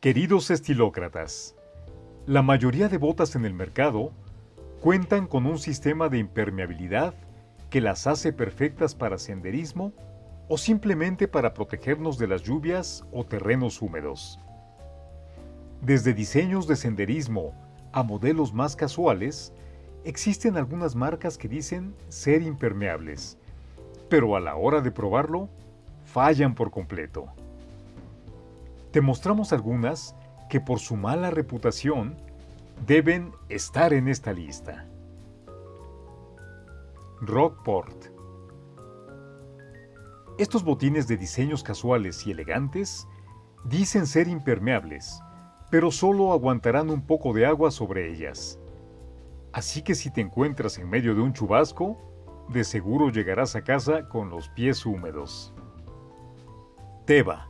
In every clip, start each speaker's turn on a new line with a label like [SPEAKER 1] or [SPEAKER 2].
[SPEAKER 1] Queridos estilócratas, la mayoría de botas en el mercado cuentan con un sistema de impermeabilidad que las hace perfectas para senderismo o simplemente para protegernos de las lluvias o terrenos húmedos. Desde diseños de senderismo a modelos más casuales, existen algunas marcas que dicen ser impermeables, pero a la hora de probarlo, fallan por completo. Te mostramos algunas que por su mala reputación deben estar en esta lista. Rockport Estos botines de diseños casuales y elegantes dicen ser impermeables, pero solo aguantarán un poco de agua sobre ellas. Así que si te encuentras en medio de un chubasco, de seguro llegarás a casa con los pies húmedos. Teva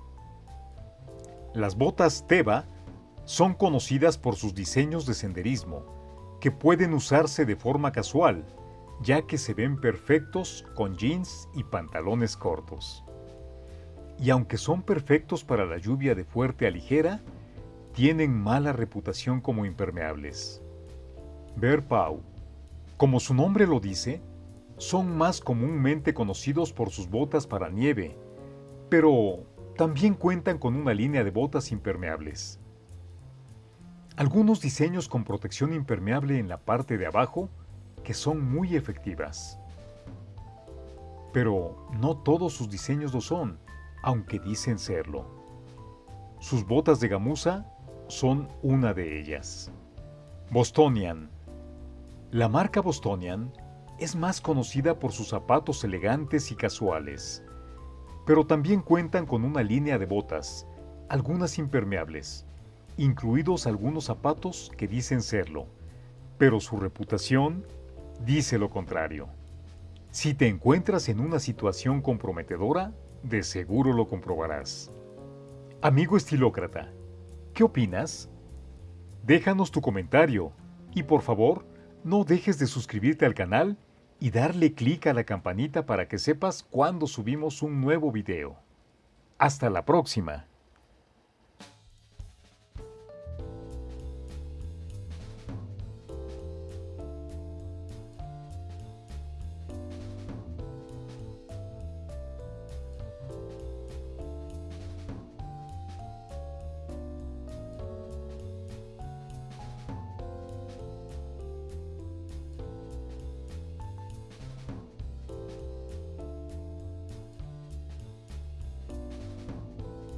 [SPEAKER 1] Las botas Teva son conocidas por sus diseños de senderismo, que pueden usarse de forma casual, ya que se ven perfectos con jeans y pantalones cortos. Y aunque son perfectos para la lluvia de fuerte a ligera, tienen mala reputación como impermeables. Bear Pau. Como su nombre lo dice, son más comúnmente conocidos por sus botas para nieve, pero también cuentan con una línea de botas impermeables. Algunos diseños con protección impermeable en la parte de abajo que son muy efectivas. Pero no todos sus diseños lo son, aunque dicen serlo. Sus botas de gamuza son una de ellas. Bostonian. La marca Bostonian es más conocida por sus zapatos elegantes y casuales, pero también cuentan con una línea de botas, algunas impermeables, incluidos algunos zapatos que dicen serlo, pero su reputación dice lo contrario. Si te encuentras en una situación comprometedora, de seguro lo comprobarás. Amigo estilócrata, ¿Qué opinas? Déjanos tu comentario y por favor, no dejes de suscribirte al canal y darle clic a la campanita para que sepas cuando subimos un nuevo video. Hasta la próxima.